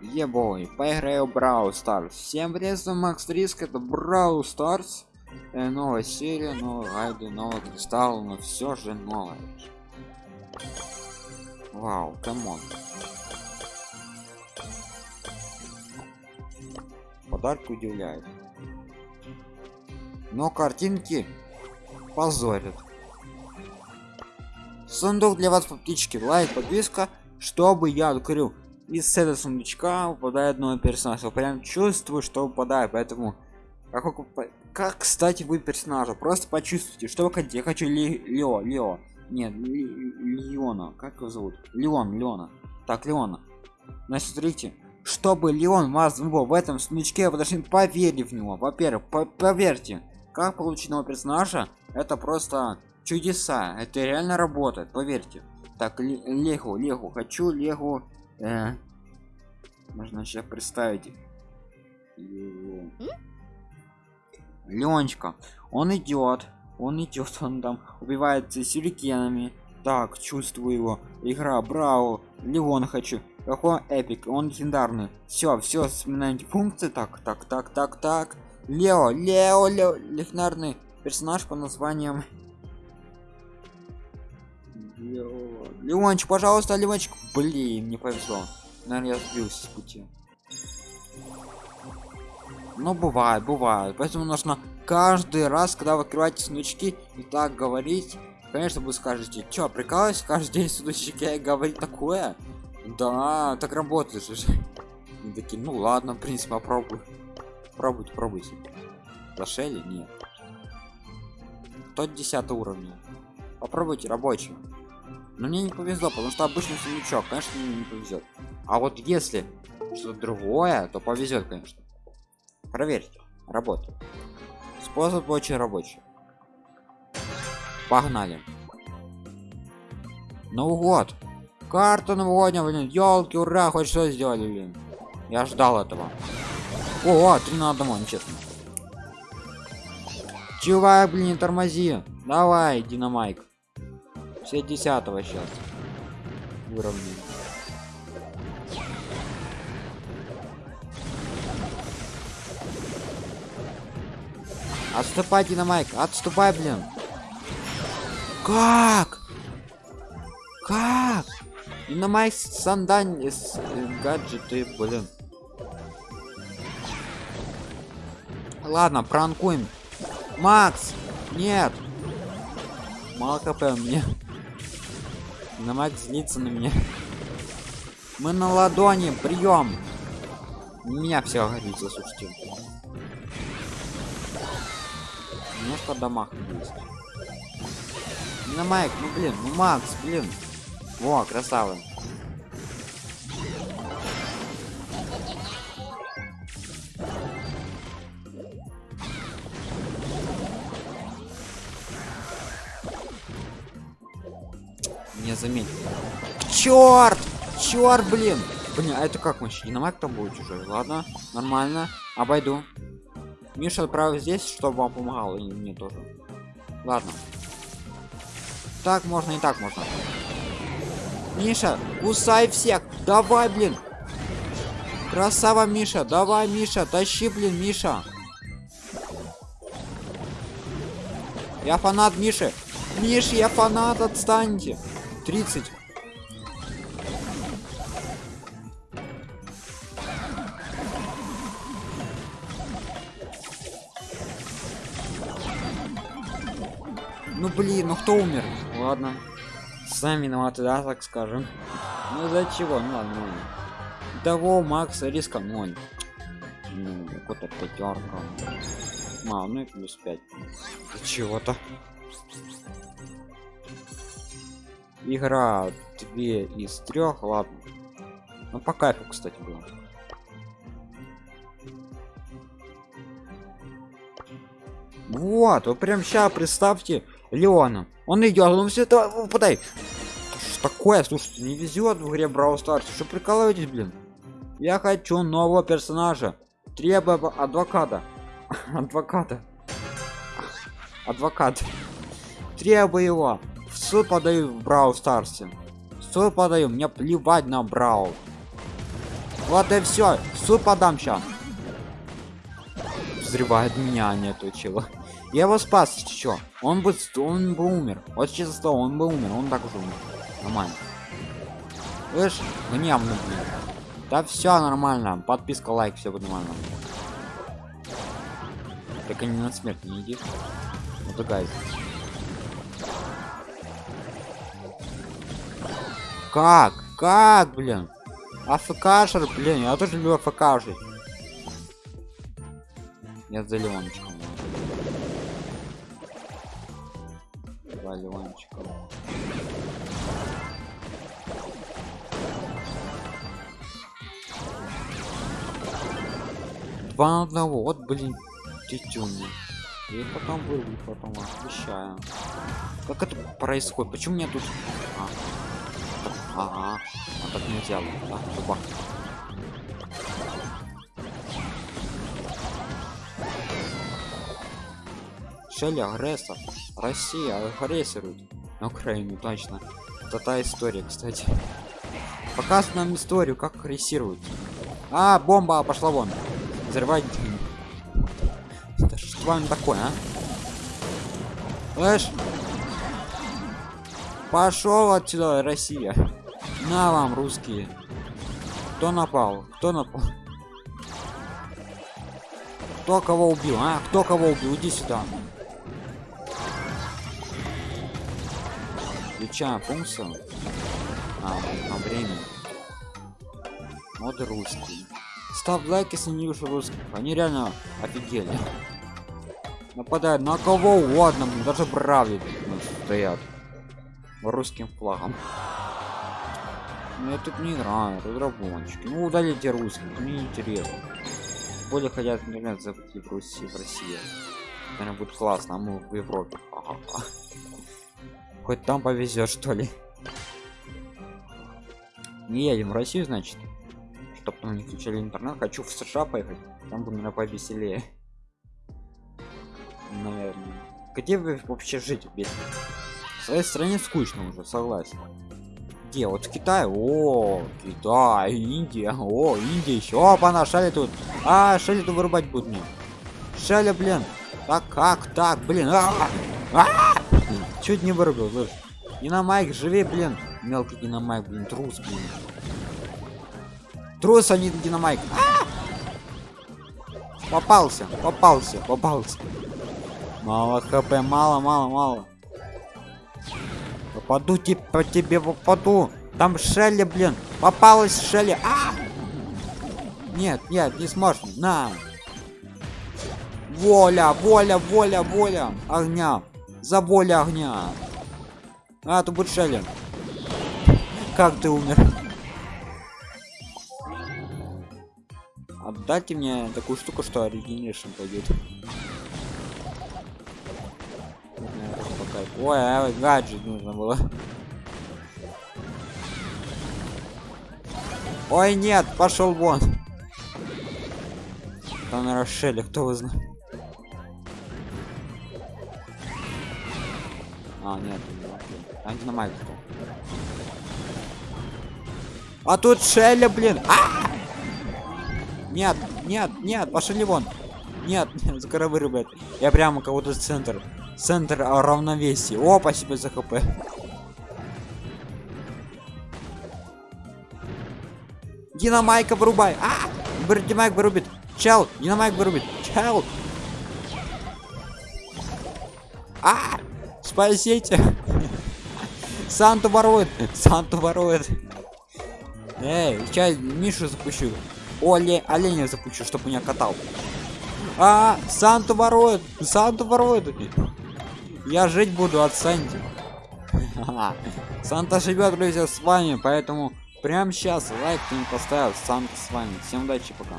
Ебой, поиграю в Brawl. Всем привет, Макс Риск, это Brawl Stars. Э, новая серия, новые гайды, новый кристалл, но все же новое. Вау, камон. Подарки удивляют. Но картинки позорят. Сундук для вас по птичке, лайк, подписка, чтобы я открыл из этого сундучка выпадает новый персонаж я прям чувствую что выпадает поэтому как, как кстати вы персонажа? Просто почувствуйте что вы хотите. Я хочу ли, лео лео. Нет ли, леона. Как его зовут? Леон леона. Так леона. Значит смотрите чтобы леон вас выбрал в этом сундучке вы должны поверить в него. Во-первых по поверьте как получить нового персонажа это просто чудеса. Это реально работает поверьте. Так легу легу хочу легу э, можно сейчас представить. Ленечка он идет он идет он там убивается сюрикенами. Так чувствую его. Игра браво. Леон хочу. Какой эпик. Он легендарный. Все все вспоминаете функции. Так так так так так. Лео лео лео. Легендарный персонаж по названием Леончик, пожалуйста, Леончик. Блин, не повезло. Наверное, я сбился с пути. Ну, бывает, бывает. Поэтому нужно каждый раз, когда вы открываете сундучки, и так говорить. Конечно, вы скажете, что, прикалываюсь, каждый день сундучки говорить такое? Да, так работает же. такие, ну ладно, в принципе, попробуй. Пробуйте, пробуйте. Зашели? Нет. Тот 10 уровня. Попробуйте рабочий. Но мне не повезло, потому что обычный сундучок, конечно, мне не повезет. А вот если что-то другое, то повезет, конечно. Проверьте. Работает. Способ очень рабочий. Погнали. Новый год. Карта новогодняя, блин. Елки, ура, хоть что сделали, блин. Я ждал этого. О, три на одного, нечестно. Чувак, блин, тормози. Давай, динамайк. Все десятого сейчас. Уровня. Отступай, Динамайк, отступай, блин. Как? Как? Динамайк сандань с э, гаджеты, блин. Ладно, пранкуем. Макс, нет. Мало хп мне. На Макс злится на меня. Мы на ладони, прием. Меня все горит, слушайте. Немножко дамаг есть. На Майк, ну блин, ну Макс, блин. Во, красава. Не заметил. Черт! Черт, блин! Блин, а это как вообще? На там будет чужой. Ладно, нормально. Обойду. Миша отправил здесь, чтобы вам помогал, и мне тоже. Ладно. Так можно и так можно. Миша, кусай всех. Давай, блин. Красава, Миша. Давай, Миша. Тащи, блин, Миша. Я фанат Миши. Миш, я фанат, отстаньте. 30. Ну блин, ну кто умер? Ладно. Сами виноваты, да, так скажем. Ну за чего? Ну ладно, ладно. Того Макса риска 0. Ну, какой-то пятерка. Мало, ну и плюс 5. Чего-то. Игра две из трех, ладно. Ну по кайфу, кстати, было. Вот, вы прям сейчас представьте, Леона. Он идет, он все это выпадай. Что такое? Слушайте, не везет в игре Brawl Stars. Что прикалываетесь, блин? Я хочу нового персонажа. Требую адвоката. адвоката. Адвокат. Требую его. Суд подаю в Stars. В суд подаю. Мне плевать на Брау. Вот и все. Суд подам сейчас. Взрывает меня, а нету чего. Я его спас, чё? Он бы, он бы умер. Вот честно, он бы умер, он так уже умер. Нормально. Слышь, гневно, блин. Да все нормально. Подписка, лайк, все будет нормально. Так они на смерть не иди. Вот такая. Как? Как, блин? АФКшер, блин, я тоже люблю АФК жить. Я за Леончиком. Два Леончика. Два на одного, вот, блин, тетюни. И потом вырву, потом обещаю. Как это происходит? Почему мне тут... Ага. А так нельзя, да? Зубах. Шелли агрессор. Россия агрессирует на Украину, точно. Это та история, кстати. Показывают нам историю, как агрессируют. А, бомба пошла вон. Взрывать. Это что вам такое, а? Слышь? Пошел отсюда, Россия. На вам, русские. Кто напал? Кто напал? Кто кого убил? А? Кто кого убил? Иди сюда. Включаем функцию. А, на время. Мод русский. Ставь лайк, если не видишь русских. Они реально офигели. Нападают на кого угодно, даже бравли стоят. Русским флагом. Мне тут не играют, разработчики. Ну удалите русских, мне интересно. Более хотят интернет запустить в России, в России. Наверное, будет классно, а мы в Европе. Хоть там повезет, что ли. Не едем в Россию, значит. Чтоб там не включали интернет. Хочу в США поехать. Там бы, наверное, повеселее. Наверное. Где вы вообще жить без? В своей стране скучно уже, согласен где вот в китае о китай индия о индия еще опа шали тут. А шали тут вырубать будут мне. Шали блин. Так как так блин а -а -а! чуть не вырубил слышь. Динамайк живи блин. Мелкий динамайк блин трус блин. Трус а не динамайк а! попался попался попался. Мало хп мало мало мало Попаду типа тебе попаду. Там Шелли, блин. Попалась Шелли. А! Нет, нет, не сможешь. На. Воля, воля, воля, воля. Огня. За воля огня. А, тут будет Шелли. Как ты умер? Отдайте мне такую штуку, что оригинейшн пойдет. Ой, а гаджет нужно было. Ой, нет, пошел вон. Там на Рошеле, кто вы знает. А, нет, там динамайк. А тут Шеля, блин. А! Нет, нет, нет, пошли вон. Нет, скоро вырубят. Я прямо кого-то центр центр равновесия. О спасибо за хп. Динамайка вырубай. А динамайк вырубит. Чел динамайк вырубит. Чел а спасите. Санту ворует санту ворует. Эй сейчас мишу запущу. Оле оленя запущу чтобы меня катал. А санту ворует санту ворует я жить буду от Санти. Санта живет, друзья, с вами, поэтому прямо сейчас лайк не поставил, Санта с вами. Всем удачи, пока.